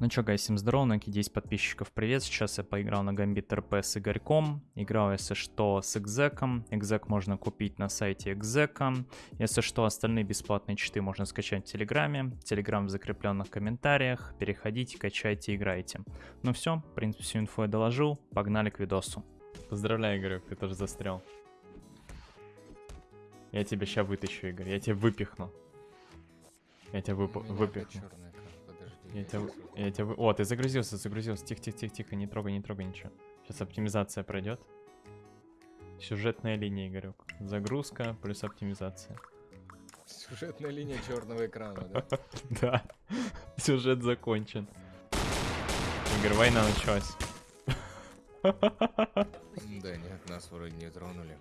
Ну чё, гайс, всем здорово, на 10 подписчиков привет. Сейчас я поиграл на Гамбит РП с Игорьком. Играл, если что, с Экзеком. Экзек можно купить на сайте Экзека. Если что, остальные бесплатные читы можно скачать в Телеграме. Телеграм в закрепленных комментариях. Переходите, качайте, играйте. Ну все, в принципе, всю инфу я доложил. Погнали к видосу. Поздравляю, Игорек, ты тоже застрял. Я тебя сейчас вытащу, Игорь. Я тебя выпихну. Я тебя вып... выпихну. Я тебя, я тебя... О, ты загрузился, загрузился. Тихо, тихо, тихо, тихо, не трогай, не трогай ничего. Сейчас оптимизация пройдет. Сюжетная линия, Игорек. Загрузка плюс оптимизация. Сюжетная линия черного экрана, да? Да, сюжет закончен. Игорь, война началась. Да нет, нас вроде не тронули.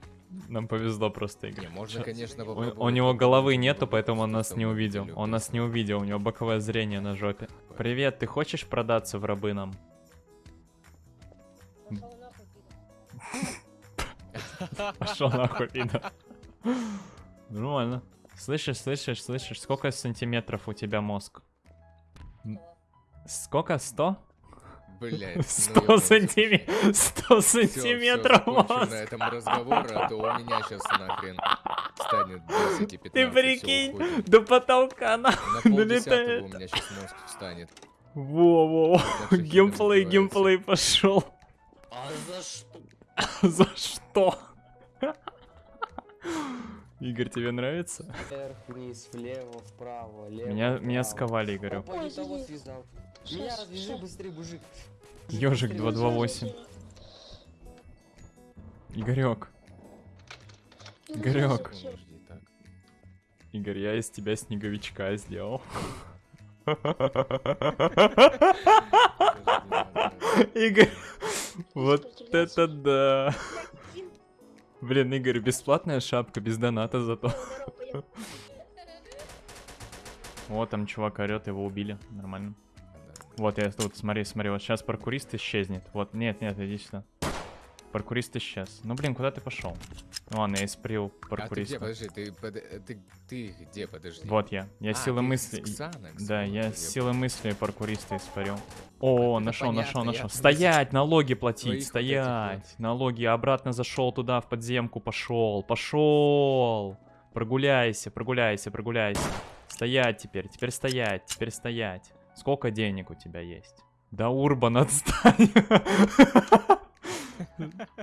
Нам повезло просто, Игорь. Не, можно, конечно, У, попробовать. у него головы нету, поэтому он нас не увидел. Он нас не увидел, у него боковое зрение на жопе. Привет, ты хочешь продаться в рабы нам? Пошел нахуй, пидор. Нормально. Слышишь, слышишь, слышишь, сколько сантиметров у тебя мозг? Сколько? Сто? Блять, Сто сантиметров. Сто сантиметров на мозг. этом разговор, а то у меня сейчас нахрен станет 10 и 15. Ты прикинь, до потолка На нахуй полдесятого у долетает. меня сейчас мозг встанет. Во-во-во. Геймплей, геймплей пошел. А за что? За что? Игорь, тебе нравится? Вверх, вниз, влево, вправо, лево. Меня, меня вправо. сковали, Игорю. Ой, того связал. Меня развяжи быстрее, мужик. Ежик Быстрее. 228. Игорек, Ну, Игорек. Игорь, я из тебя снеговичка сделал. Игорь, вот это да. Блин, Игорь, бесплатная шапка, без доната зато. Вот там чувак орет, его убили. Нормально. Вот я тут, смотри, смотри, вот сейчас паркурист исчезнет. Вот, нет, нет, иди сюда. Паркурист исчез. Ну блин, куда ты пошел? Ну ладно, я испарил А ты где, паркуриста. подожди, ты, под- ты, ты где, подожди? Вот я. Я А, силы мысли. Да, вот, я силы мысли паркуриста испарил. это О, нашел, понятно, нашел, нашел. Стоять, налоги твоих платить, вот этих стоять. Налоги, обратно зашел туда, в подземку, пошел, пошел. Прогуляйся, прогуляйся, прогуляйся. Стоять теперь, теперь стоять, теперь стоять. Сколько денег у тебя есть? Да, Урбан, отстань.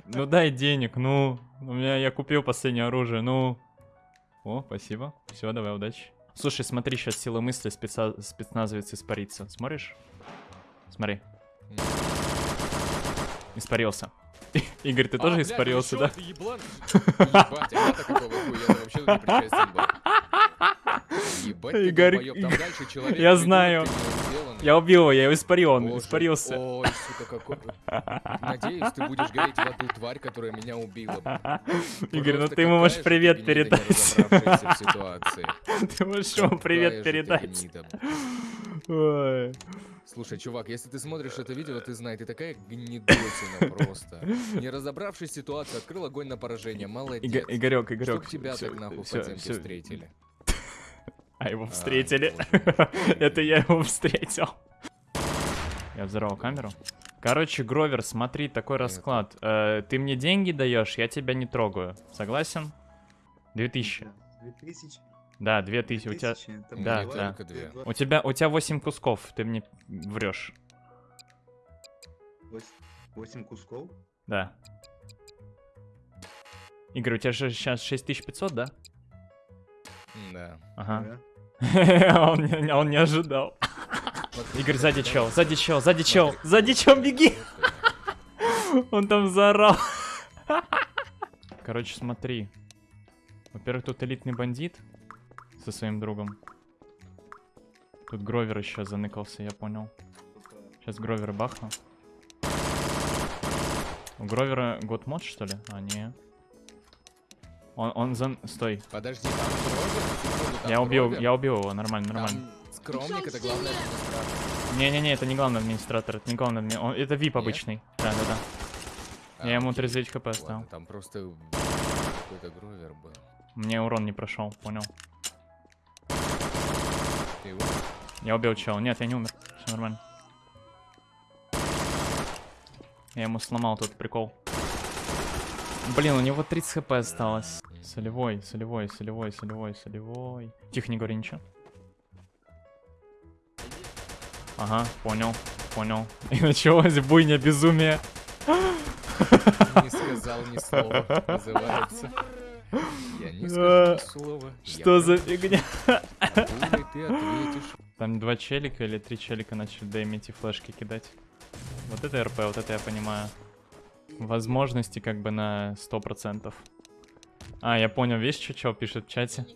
Ну дай денег, ну. У меня я купил последнее оружие, ну. О, спасибо. Все, давай, удачи. Слушай, смотри, сейчас сила мысли спеца... спецназовец испарится. Смотришь? Смотри. Испарился. Игорь, ты А, тоже блядь, испарился, да? чё, ты еблан? Ебать, а я-то какого хуя? Я вообще не причастен был. Ебать Игорь, там дальше человек я знаю. Я убил его, я его испарил, он Боже, испарился. Ой, сука, какой... Надеюсь, ты будешь гореть в аду, тварь, которая меня убила. Игорь, ну ты ему можешь привет передать. Ты можешь ему привет передать. Слушай, чувак, если ты смотришь это видео, ты знай, ты такая гнидосина просто. Не разобравшись в ситуации, открыл огонь на поражение, молодец. Иго- Игорек, Игорек. Чтоб тебя так нахуй в всё, подземке всё. встретили. А его А, встретили. Это я его встретил. Я взорвал камеру. Короче, Гровер, смотри, такой расклад. Э, Ты мне деньги даешь, я тебя не трогаю. Согласен? 2000. 2000? Да, 2000. У тебя, 2000, это У Да, да. две. у тебя, у тебя 8 кусков, ты мне врешь. 8 кусков? Да. Игорь, у тебя же сейчас 6500, да? Да. Ага. Да. он, не, ожидал. Игорь, сзади чел, сзади чел, сзади чел, сзади чел, беги! Он там заорал. Короче, смотри. Во-первых, тут элитный бандит со своим другом. Тут Гровер еще заныкался, я понял. Сейчас Гровер бахну. У Гровера год мод, что ли? А, не. Он, он за... Стой. Подожди, там Гровер? Там Я убил, Гровер? я убил его, нормально, нормально. Там скромник, это главное администратор. Не-не-не, это не главный администратор, это не главный адми- он- Это VIP обычный. Да-да-да. А, Я ему окей. 39 хп Ладно, оставил. там просто какой-то Гровер был. Мне урон не прошел, понял. Ты его? Я убил чела. Нет, я не умер. Все нормально. Я ему сломал тот прикол. Блин, у него 30 хп осталось. Солевой, солевой, солевой, солевой, солевой. Тихо, не говори ничего. Ага, понял, понял. И началось буйня безумие. Не сказал ни слова, называется. Я не скажу ни слова. Что за фигня? Там два челика или три челика начали дэмить и флешки кидать. Вот это РП, вот это я понимаю. Возможности как бы на 100%. А, я понял, видишь, что чел пишет в чате?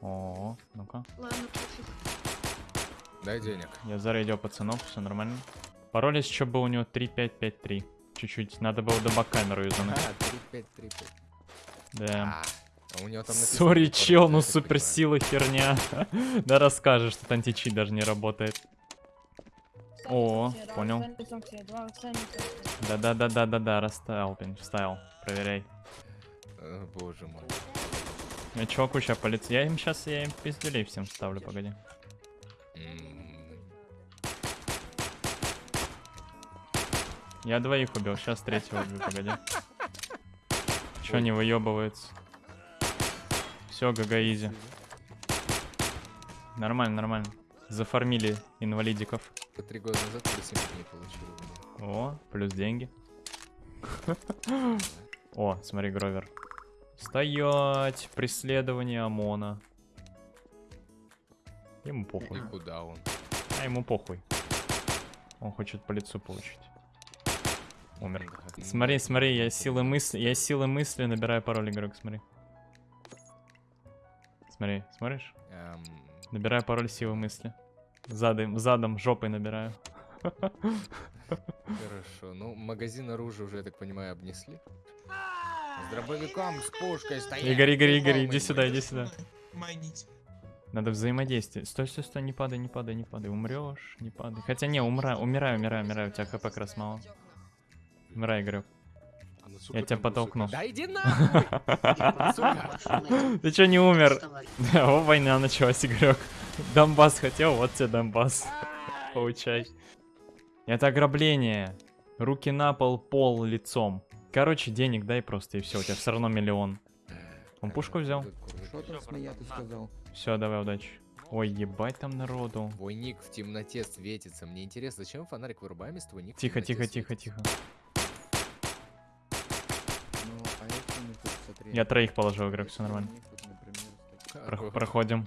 О, ну-ка. Дай денег. Я зарейдил пацанов, все нормально. Пароль еще был у него 3553. Чуть-чуть, надо было до камеру А, юзануть. 3-5, 3-5. Да. А, у него там написано Сори, чел, ну суперсила херня. Да расскажешь, что античит даже не работает. О, понял. Да-да-да-да-да-да, расставил, блин, вставил. Проверяй. Э, Боже мой. Я чуваку сейчас полиц... Я им сейчас, я им пиздюлей всем ставлю, погоди. Я двоих убил, сейчас третьего убью, погоди. Чё не выебывается? Все, ГГ изи. Нормально, нормально. Зафармили инвалидиков. По Три года назад плюс 7 дней получил. О, плюс деньги. О, смотри, Гровер. Стоять! Преследование ОМОНа. Ему И похуй. куда он? А ему похуй. Он хочет по лицу получить. Умер. Смотри, смотри, я силы мысли, я силы мысли набираю пароль, игрок, смотри. Смотри, смотришь? Эм, Набираю пароль силы мысли. Задом, задом, жопой набираю. Хорошо. Ну, магазин оружия уже, я так понимаю, обнесли. С дробовиком, с пушкой стоять. Игорь, Игорь, Игорь, иди сюда, иди сюда. Майнить. Надо взаимодействие. Стой, стой, стой, не падай, не падай, не падай. Умрешь, не падай. Хотя не, умра, умираю, умираю, умираю. У тебя хп как раз мало. Умирай, Игорек. Я тебя потолкну. Да иди нахуй! Сука. Ты чё не умер? О, война началась, Игорек. Донбасс хотел, вот тебе Донбасс. Получай. Это ограбление. Руки на пол, пол лицом. Короче, денег дай просто и все, у тебя все равно миллион. Он пушку взял? Все, давай, удачи. Ой, ебать там народу. Твой ник в темноте светится. Мне интересно, зачем фонарик вырубаем, если твой ник Тихо, тихо, тихо, тихо. Ну, а смотри. Я троих положил, игрок, все нормально. проходим.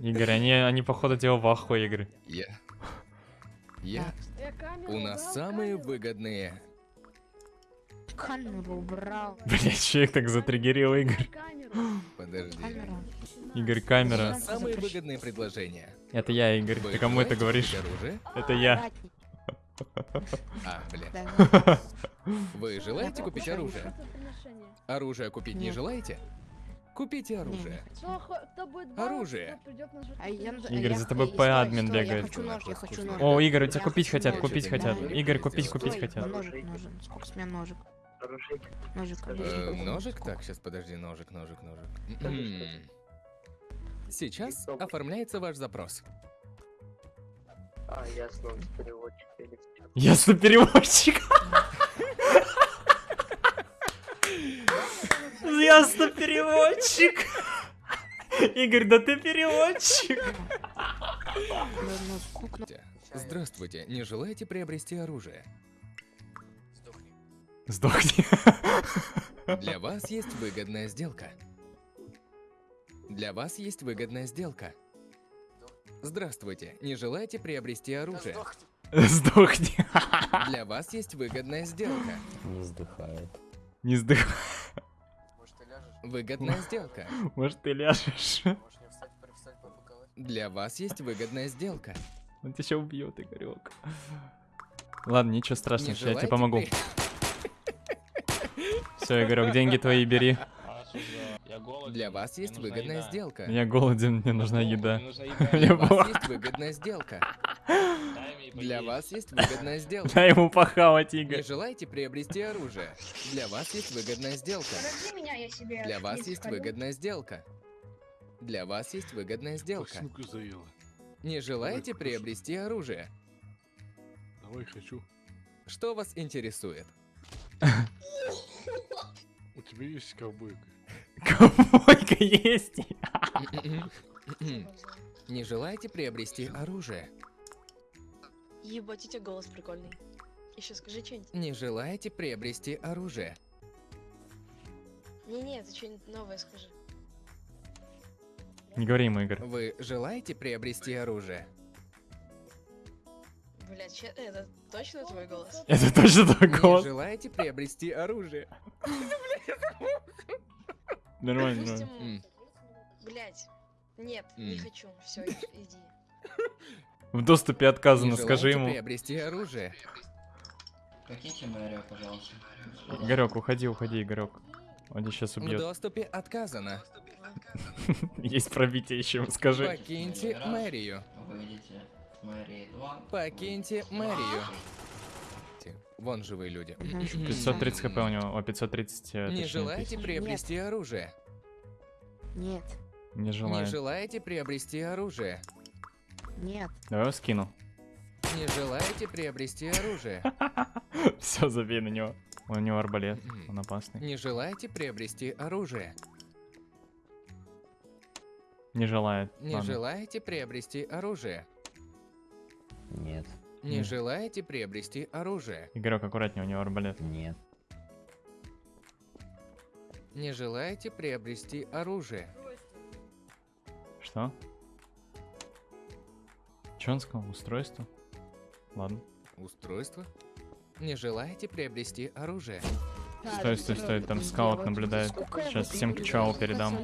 Игорь, они, они походу тебя в ахуе, Игорь. Я. Я. У нас самые выгодные. Камеру убрал. Блять, че их так затриггерил, Игорь? Подожди. Камера. Игорь, У камера. нас самые выгодные предложения. Это я, Игорь. Вы Ты кому это говоришь? оружие? Это я. А, блин. Да, Вы желаете купить оружие? Оружие купить не желаете? Купите оружие. Оружие. А я- Игорь, я- за тобой стой, П-админ стой, бегает. Я хочу нож, я хочу нож. О, Игорь, у тебя Я купить хочу хотят, купить хотят. Давай. Игорь, купить, Стой, купить Стой, хотят. Ножик нужен. Сколько с меня ножик? Ножик, Э, ножик? Так, сейчас подожди, ножик, ножик, ножик. М-м. Сейчас оформляется ваш запрос. А, ясно, всё. Ясно, переводчик. Ясно, переводчик. Игорь, да ты переводчик. Ну, ну, Здравствуйте, не желаете приобрести оружие? Сдохни. Для вас есть выгодная сделка. Для вас есть выгодная сделка. Здравствуйте, не желаете приобрести оружие? Сдохни. Для вас есть выгодная сделка. Не вздыхает. Не сдох. Выгодная сделка. Может, ты ляжешь. Для вас есть выгодная сделка. Он тебя сейчас убьет, Игорек. Ладно, ничего страшного, я тебе помогу. Все, Игорек, деньги твои бери. Для вас есть выгодная сделка. Я голоден, мне нужна еда. Для Я вас понял. есть выгодная сделка. Для вас есть выгодная сделка. Дай ему похавать, Не Игорь. желаете приобрести оружие? Для вас есть выгодная сделка. Подожди меня, я себе... Для вас есть выгодная сделка. Для вас есть выгодная сделка. Не желаете приобрести оружие? Давай хочу. Что вас интересует? У тебя есть ковбойка? Ковбойка есть. Не желаете приобрести оружие? Ебать, у тебя голос прикольный. Еще скажи что-нибудь. Не желаете приобрести оружие? Не-не, ты что-нибудь новое скажи. Не говори ему, Игорь. Вы желаете приобрести оружие? Блять, че- это точно твой голос? Это точно твой Не голос. желаете приобрести оружие? Нормально, нормально. Блять. Нет, не хочу. Все, иди. В доступе отказано, Не скажи ему. приобрести оружие? Покиньте мэрию, пожалуйста. Игорек, уходи, уходи, Игорек. Он тебя сейчас В убьет. доступе отказано. Есть пробитие еще, скажи. Покиньте мэрию. Выйдите с мэрии 2. Покиньте мэрию. Вон живые люди. Мгм. 530 хп у него, о, 530, э, Не желаете приобрести оружие? Нет, Не Не желаете приобрести оружие? Нет. Давай его скину. Не желаете приобрести оружие? Все, забей на него. У него арбалет, он опасный. Не желаете приобрести оружие? Не желает. Не Ладно. желаете приобрести оружие? Нет, Не Нет. желаете приобрести оружие? Игорек, аккуратнее, у него арбалет. нет, Не желаете приобрести оружие? Что? Че он сказал? Устройство? Ладно. Устройство? Не желаете приобрести оружие? Стой, стой, стой, там скаут наблюдает. Сейчас всем к чау передам.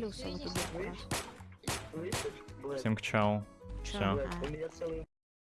Всем к чау. Чё?